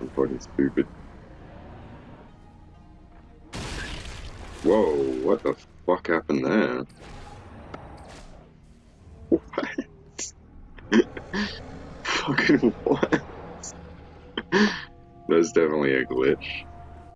I'm fucking stupid. Whoa, what the fuck happened there? What? fucking what? That's definitely a glitch.